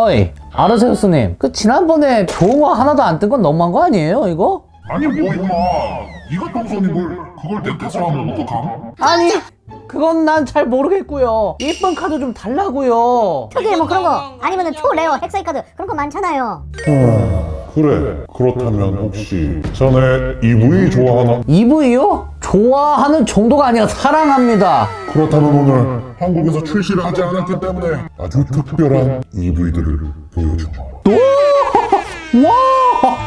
어이 아르세우스님 그 지난번에 좋은 거 하나도 안 뜬 건 너무한 거 아니에요 이거? 아니 뭐 임마 이가 동선이 뭘 그걸 내 탓을 하면 어떡함? 아니 그건 난 잘 모르겠고요 이쁜 카드 좀 달라고요 특이 뭐 그런 거 아니면은 초레어 헥사이 카드 그런 거 많잖아요 그래 그렇다면 혹시 전에 EV 좋아하나? EV요? 좋아하는 정도가 아니라 사랑합니다. 그렇다면 오늘 한국에서 출시를 하지 않았기 때문에 아주 특별한 EV들을 보여주마. 와!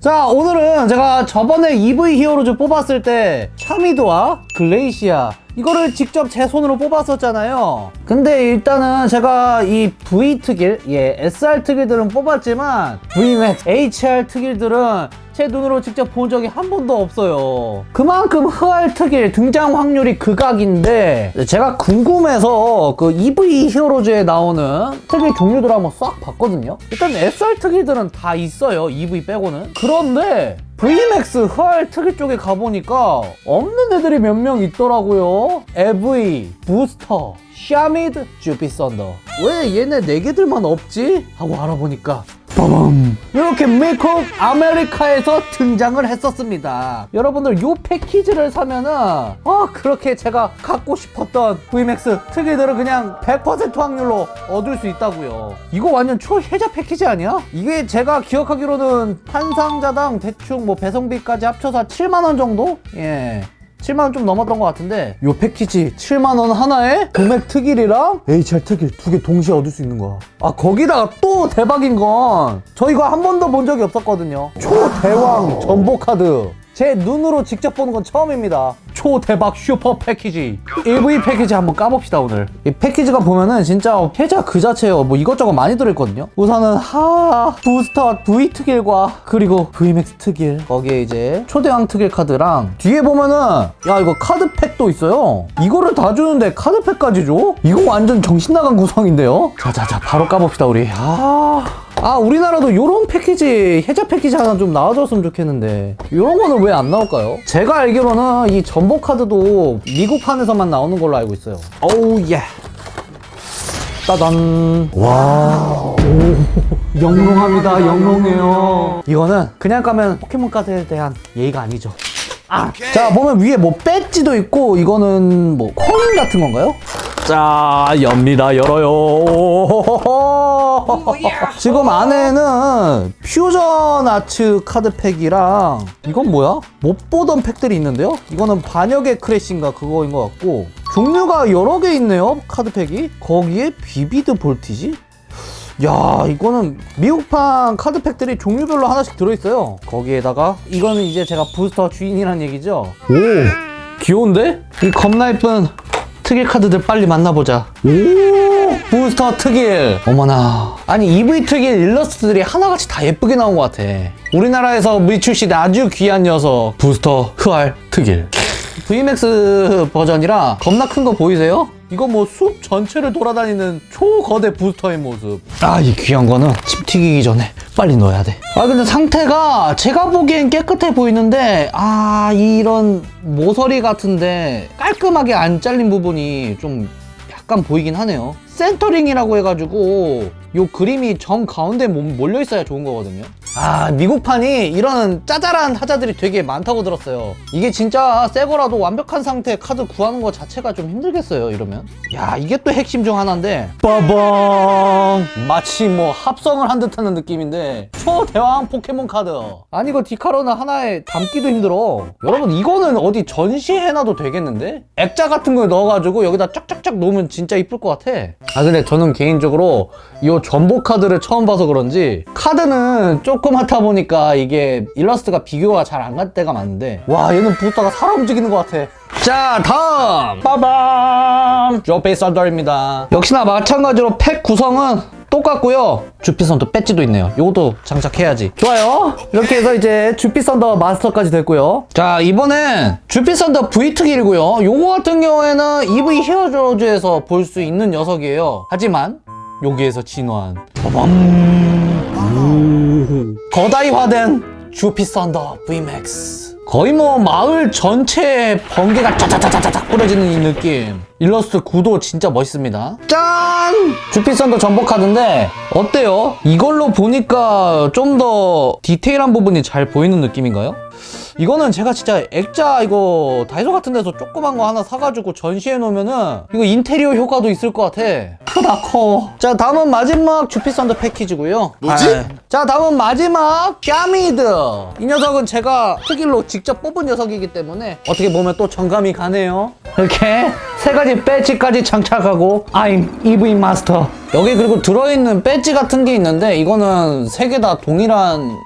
자 오늘은 제가 저번에 EV 히어로즈 뽑았을 때 샤미드와 글레이시아 이거를 직접 제 손으로 뽑았었잖아요. 근데 일단은 제가 이 V 특일, 예 SR 특일들은 뽑았지만 VMAX, HR 특일들은 제 눈으로 직접 본 적이 한 번도 없어요. 그만큼 흑알 특일 등장 확률이 극악인데 제가 궁금해서 그 EV 히어로즈에 나오는 특일 종류들 한번 싹 봤거든요. 일단 SR 특일들은 다 있어요 이브이 빼고는. 그런데 VMAX 흑알 특일 쪽에 가보니까 없는 애들이 몇 명 있더라고요 이브이, 부스터, 샤미드, 쥬피썬더 왜 얘네 네 개들만 없지? 하고 알아보니까 빠밤 이렇게 미국 아메리카에서 등장을 했었습니다 여러분들 요 패키지를 사면은 아 그렇게 제가 갖고 싶었던 VMAX 특일들은 그냥 100% 확률로 얻을 수 있다고요 이거 완전 초혜자 패키지 아니야? 이게 제가 기억하기로는 한 상자당 대충 뭐 배송비까지 합쳐서 7만원 정도? 예 7만원 좀 넘었던 것 같은데 요 패키지 7만원 하나에 금액 특일이랑 HR 특일 두 개 동시에 얻을 수 있는 거야. 아 거기다가 또 대박인 건 저 이거 한 번도 본 적이 없었거든요. 초대왕 전보 카드. 제 눈으로 직접 보는 건 처음입니다 초대박 슈퍼 패키지. EV 패키지 한번 까봅시다 오늘. 이 패키지가 보면은 진짜 혜자 그 자체예요 뭐 이것저것 많이 들어있거든요. 우선은 하 부스터 V 특일과 그리고 VMAX 특일. 거기에 이제 초대왕 특일 카드랑 뒤에 보면은 야 이거 카드팩도 있어요. 이거를 다 주는데 카드팩까지 줘? 이거 완전 정신 나간 구성인데요? 자자자 바로 까봅시다 우리. 아... 아 우리나라도 요런 패키지 혜자 패키지 하나 좀 나와줬으면 좋겠는데. 요런 거는 왜 안 나올까요? 제가 알기로는 이 전복 카드도 미국판에서만 나오는 걸로 알고 있어요. 오우 예. 따단. 와. 오, 영롱합니다. 영롱해요. 이거는 그냥 까면 포켓몬 카드에 대한 예의가 아니죠. 아, 자 보면 위에 뭐 배지도 있고 이거는 뭐 코인 같은 건가요? 자 엽니다. 열어요 지금 안에는 Fusion Arts 카드팩이랑 이건 뭐야? 못 보던 팩들이 있는데요? 이거는 반역의 크래쉬인가 그거인 것 같고 종류가 여러 개 있네요 카드팩이 거기에 Vivid Voltage? 야 이거는 미국판 카드팩들이 종류별로 하나씩 들어있어요 거기에다가 이거는 이제 제가 부스터 주인이란 얘기죠 오 귀여운데? 이 겁나 예쁜 특일 카드들 빨리 만나보자. 오 부스터 특일. 어머나. 아니 EV 특일 일러스트들이 하나같이 다 예쁘게 나온 것 같아. 우리나라에서 미출시된 아주 귀한 녀석 부스터 흑알 특일. VMAX 버전이라 겁나 큰 거 보이세요? 이거 뭐 숲 전체를 돌아다니는 초거대 부스터의 모습. 아 이 귀한 거는 침 튀기기 전에 빨리 넣어야 돼아 근데 상태가 제가 보기엔 깨끗해 보이는데 아 이런 모서리 같은데 깔끔하게 안 잘린 부분이 좀 약간 보이긴 하네요. 센터링이라고 해가지고 요 그림이 정 가운데 몰려 있어야 좋은 거거든요 아 미국판이 이런 짜잘한 하자들이 되게 많다고 들었어요. 이게 진짜 새 거라도 완벽한 상태 카드 구하는 거 자체가 좀 힘들겠어요 이러면? 야 이게 또 핵심 중 하나인데. 빠방 마치 뭐 합성을 한 듯하는 느낌인데. 초대왕 포켓몬 카드. 아니 이거 디카로는 하나에 담기도 힘들어. 여러분 이거는 어디 전시해놔도 되겠는데? 액자 같은 걸 넣어가지고 여기다 쫙쫙쫙 놓으면 진짜 이쁠 것 같아. 아 근데 저는 개인적으로 이 전복 카드를 처음 봐서 그런지 카드는 조그맣다 보니까 이게 일러스트가 비교가 잘 안 갈 때가 많은데. 와 얘는 부스터가 살아 움직이는 것 같아. 자 다음! 빠밤! 조페이 썬더입니다. 역시나 마찬가지로 팩 구성은 똑같고요. 주피선더 배지도 있네요. 요것도 장착해야지. 좋아요. 이렇게 해서 이제 주피선더 마스터까지 됐고요. 자 이번엔 주피선더 V2길고요. 요거 같은 경우에는 EV 히어로즈에서 볼 수 있는 녀석이에요. 하지만 여기에서 진화한 빠밤 거다이화된 주피 썬더 VMAX 거의 뭐 마을 전체에 번개가 짜자자자자작 뿌려지는 이 느낌 일러스트 구도 진짜 멋있습니다 짠! 주피선더 전복 카드인데 어때요? 이걸로 보니까 좀 더 디테일한 부분이 잘 보이는 느낌인가요? 이거는 제가 진짜 액자 이거 다이소 같은 데서 조그만 거 하나 사가지고 전시해 놓으면은 이거 인테리어 효과도 있을 것 같아. 크다 커 자 다음은 마지막 쥬피썬더 패키지고요. 뭐지? 아, 자 다음은 마지막 샤미드. 이 녀석은 제가 특일로 직접 뽑은 녀석이기 때문에 어떻게 보면 또 정감이 가네요. 이렇게 세 가지 배지까지 장착하고 I'm 이브이 마스터 여기 그리고 들어있는 배지 같은 게 있는데 이거는 세 개 다 동일한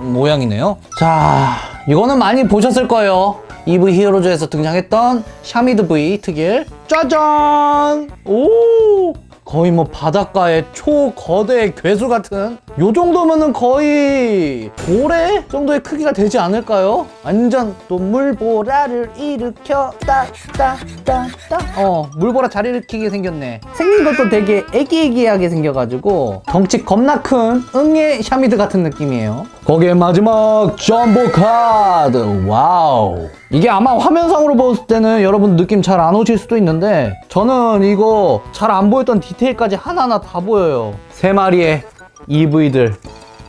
모양이네요. 자 이거는 많이 보셨을 거예요. 이브이 히어로즈에서 등장했던 샤미드 V 특일. 짜잔! 오! 거의 뭐 바닷가의 초거대 괴수 같은. 요 정도면은 거의 고래 정도의 크기가 되지 않을까요? 완전 또 물보라를 일으켜. 따따따따. 어 물보라 잘 일으키게 생겼네. 생긴 것도 되게 애기애기하게 생겨가지고 덩치 겁나 큰 응애 샤미드 같은 느낌이에요 거기에 마지막 점보 카드. 와우. 이게 아마 화면상으로 봤을 때는 여러분 느낌 잘 안 오실 수도 있는데 저는 이거 잘 안 보였던 디테일까지 하나하나 다 보여요. 세 마리의 이브이들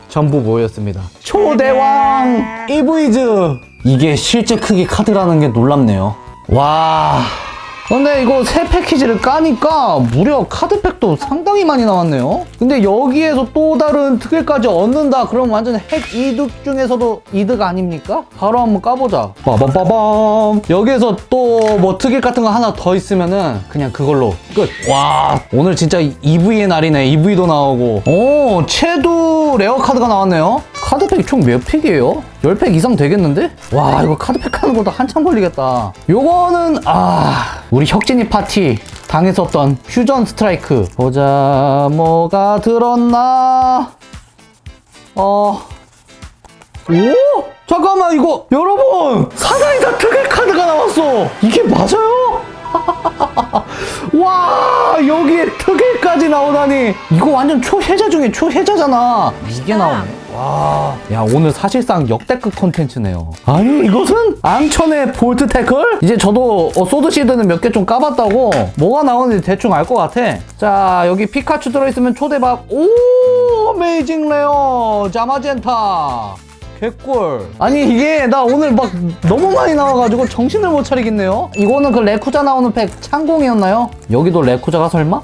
전부 모였습니다. 초대왕 이브이즈. 이게 실제 크기 카드라는 게 놀랍네요. 와 근데 이거 새 패키지를 까니까 무려 카드팩도 상당히 많이 나왔네요. 근데 여기에서 또 다른 특일까지 얻는다 그럼 완전 핵 이득 중에서도 이득 아닙니까? 바로 한번 까보자. 빠밤빠밤. 여기에서 또 뭐 특일 같은 거 하나 더 있으면은 그냥 그걸로 끝 와 오늘 진짜 이브이의 날이네. 이브이도 나오고. 오 채도 rare 카드가 나왔네요 카드팩이 총 몇 팩이에요? 10팩 이상 되겠는데? 와 이거 카드팩 하는 것도 한참 걸리겠다. 요거는 아 우리 혁진이 파티 당했었던 Fusion Strike. 보자 뭐가 들었나? 어. 오? 잠깐만 이거 여러분! 사나이다 특일 카드가 나왔어! 이게 맞아요? 와 여기에 특일까지 나오다니. 이거 완전 초혜자 중에 초혜자잖아. 이게 나오네 와 야 오늘 사실상 역대급 콘텐츠네요. 아니 이것은? 앙천의 볼트 태클? 이제 저도 어, 소드 실드는 몇 개 좀 까봤다고 뭐가 나오는지 대충 알 것 같아. 자 여기 피카츄 들어있으면 초대박. 오 amazing rare. 자마젠타. 개꿀. 아니 이게 나 오늘 막 너무 많이 나와가지고 정신을 못 차리겠네요. 이거는 그 레쿠자 나오는 팩 창공이었나요? 여기도 레쿠자가 설마?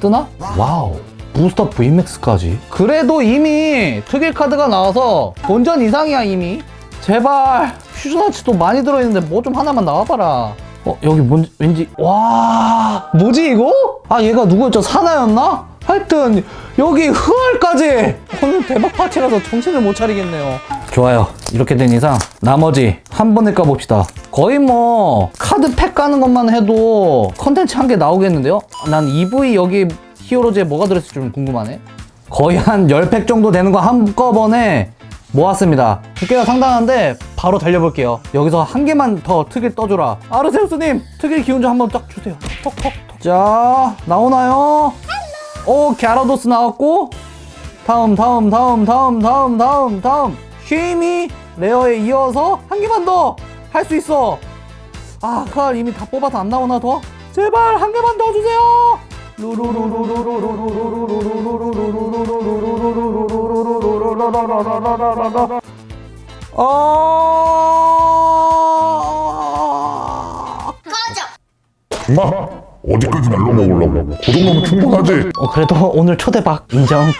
뜨나? 와우 부스터 VMAX까지? 그래도 이미 특일 카드가 나와서 본전 이상이야 이미. 제발. 퓨전아치도 많이 들어있는데 뭐 좀 하나만 나와봐라. 어 여기 뭔지 왠지 와 뭐지 이거? 아 얘가 누구였죠? 사나였나? 하여튼 여기 흐얼까지. 오늘 대박 파티라서 정신을 못 차리겠네요. 좋아요. 이렇게 된 이상 나머지 한 번에 까봅시다. 거의 뭐 카드 팩 까는 것만 해도 컨텐츠 한 개 나오겠는데요? 난 EV 여기 히어로즈에 뭐가 들었을지 좀 궁금하네. 거의 한 10팩 정도 되는 거 한꺼번에 모았습니다. 두께가 상당한데 바로 달려볼게요. 여기서 한 개만 더 특일 떠줘라. 아르세우스님. 특일 기운 좀 한번 쫙 주세요. 톡톡톡. 자 나오나요? 오 갸라도스 나왔고. 다음 다음 다음 다음 다음 다음 다음. 쉐이미 rare에 이어서 한 개만 더 할 수 있어. 아칼 이미 다 뽑아서 안 나오나 더? 제발 한 개만 더 주세요 어... 마 어디까지 날로 먹으려고? 그 정도면 충분하지. 어, 그래도 오늘 초대박 인정